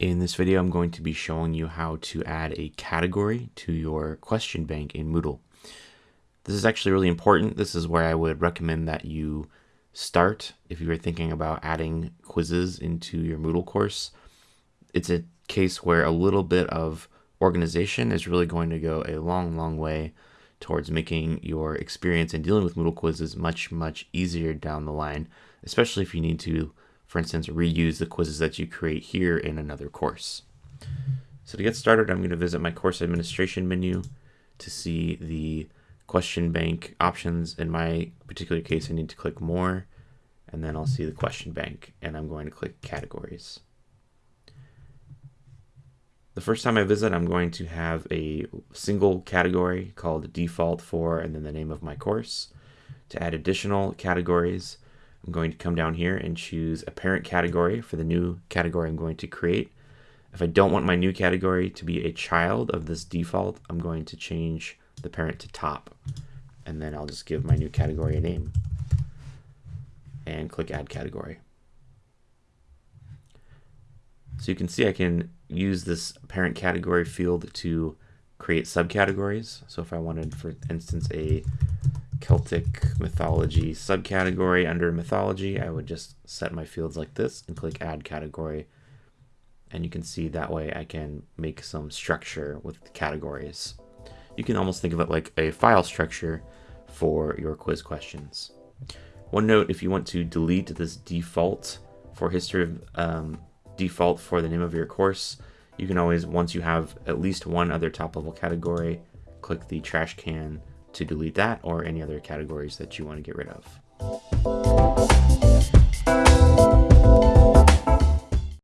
In this video, I'm going to be showing you how to add a category to your question bank in Moodle. This is actually really important. This is where I would recommend that you start if you are thinking about adding quizzes into your Moodle course. It's a case where a little bit of organization is really going to go a long, long way towards making your experience in dealing with Moodle quizzes much, much easier down the line, especially if you need to for instance, reuse the quizzes that you create here in another course. So to get started, I'm going to visit my course administration menu to see the question bank options. In my particular case, I need to click more, and then I'll see the question bank, and I'm going to click categories. The first time I visit, I'm going to have a single category called default for, and then the name of my course. To add additional categories, I'm going to come down here and choose a parent category for the new category I'm going to create. If I don't want my new category to be a child of this default, I'm going to change the parent to top. And then I'll just give my new category a name and click add category. So you can see I can use this parent category field to create subcategories. So if I wanted, for instance, a Celtic mythology subcategory under mythology, I would just set my fields like this and click add category. And you can see that way I can make some structure with categories. You can almost think of it like a file structure for your quiz questions. One note, if you want to delete this default for history of um, default for the name of your course, you can always, once you have at least one other top level category, click the trash can to delete that or any other categories that you want to get rid of.